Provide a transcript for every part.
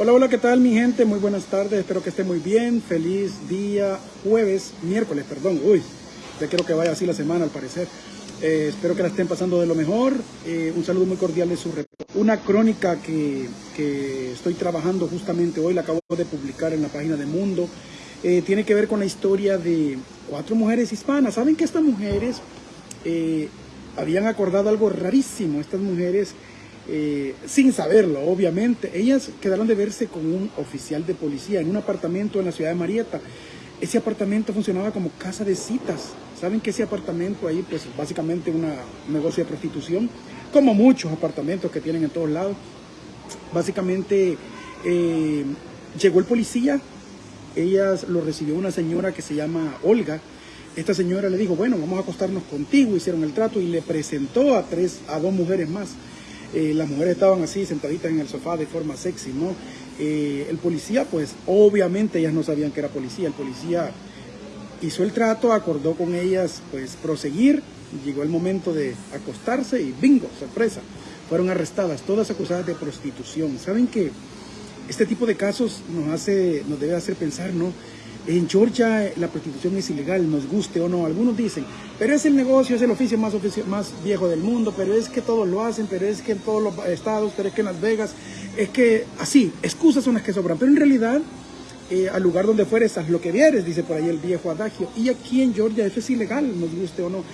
Hola, hola, ¿qué tal mi gente? Muy buenas tardes, espero que esté muy bien. Feliz día jueves, miércoles, perdón. Uy, ya quiero que vaya así la semana al parecer. Eh, espero que la estén pasando de lo mejor. Eh, un saludo muy cordial de su Una crónica que, que, estoy trabajando justamente hoy, la acabo de publicar en la página de Mundo. Eh, tiene que ver con la historia de cuatro mujeres hispanas. ¿Saben que estas mujeres habían acordado algo rarísimo? Estas mujeres eh, sin saberlo, obviamente. Ellas quedaron de verse con un oficial de policía en un apartamento en la ciudad de Marietta. Ese apartamento funcionaba como casa de citas. Saben que ese apartamento ahí, pues básicamente una, un negocio de prostitución, como muchos apartamentos que tienen en todos lados. Básicamente eh, llegó el policía, ellas lo recibió una señora que se llama Olga. Esta señora le dijo, bueno, vamos a acostarnos contigo, hicieron el trato y le presentó a tres, a dos mujeres más. Eh, las mujeres estaban así sentaditas en el sofá de forma sexy, ¿no? Eh, el policía, pues obviamente ellas no sabían que era policía, el policía hizo el trato, acordó con ellas pues proseguir, llegó el momento de acostarse y bingo, sorpresa, fueron arrestadas, todas acusadas de prostitución. ¿Saben que este tipo de casos nos, hace, nos debe hacer pensar, ¿no? En Georgia la prostitución es ilegal, nos guste o no. Algunos dicen, pero es el negocio, es el oficio más, más viejo del mundo, pero es que todos lo hacen, pero es que en todos los estados, pero es que en Las Vegas, es que así, excusas son las que sobran. Pero en realidad, eh, al lugar donde fueres, haz lo que vieres, dice por ahí el viejo adagio. Y aquí en Georgia eso es ilegal, nos guste o no.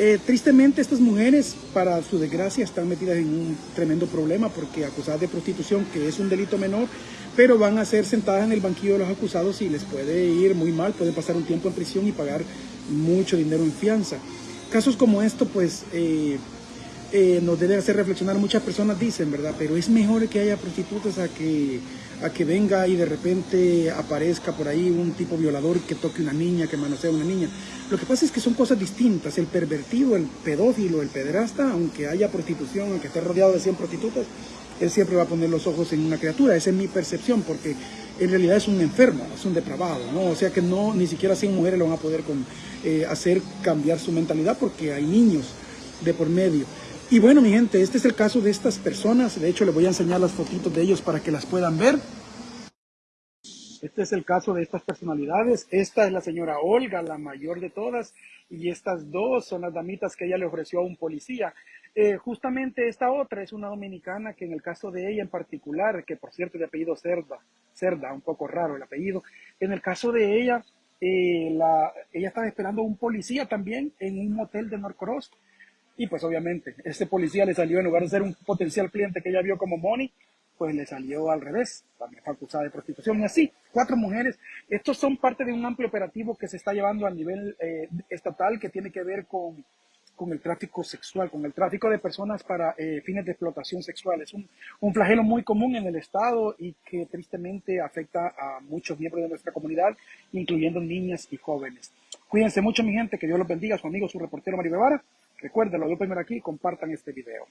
Eh, tristemente estas mujeres, para su desgracia, están metidas en un tremendo problema porque acusadas de prostitución, que es un delito menor, pero van a ser sentadas en el banquillo de los acusados y les puede ir muy mal, pueden pasar un tiempo en prisión y pagar mucho dinero en fianza. Casos como esto, pues, eh, eh, nos debe hacer reflexionar. Muchas personas dicen, ¿verdad? Pero es mejor que haya prostitutas a que, a que venga y de repente aparezca por ahí un tipo violador que toque una niña, que manosea a una niña. Lo que pasa es que son cosas distintas. El pervertido, el pedófilo, el pederasta, aunque haya prostitución, aunque esté rodeado de 100 prostitutas, él siempre va a poner los ojos en una criatura. Esa es mi percepción, porque en realidad es un enfermo, es un depravado, ¿no? O sea que no, ni siquiera 100 mujeres lo van a poder con, eh, hacer cambiar su mentalidad porque hay niños de por medio. Y bueno, mi gente, este es el caso de estas personas. De hecho, les voy a enseñar las fotitos de ellos para que las puedan ver. Este es el caso de estas personalidades. Esta es la señora Olga, la mayor de todas, y estas dos son las damitas que ella le ofreció a un policía. Eh, justamente esta otra es una dominicana que en el caso de ella en particular, que por cierto de apellido Cerda, Cerda, un poco raro el apellido, en el caso de ella, eh, la, ella estaba esperando a un policía también en un motel de Norcross y pues obviamente este policía le salió en lugar de ser un potencial cliente que ella vio como money, pues le salió al revés, también fue acusada de prostitución y así, cuatro mujeres. Estos son parte de un amplio operativo que se está llevando a nivel eh, estatal que tiene que ver con con el tráfico sexual, con el tráfico de personas para eh, fines de explotación sexual. Es un, un, flagelo muy común en el Estado y que tristemente afecta a muchos miembros de nuestra comunidad, incluyendo niñas y jóvenes. Cuídense mucho, mi gente, que Dios los bendiga, su amigo, su reportero Mario Guevara. Recuerden, lo primero aquí, compartan este video.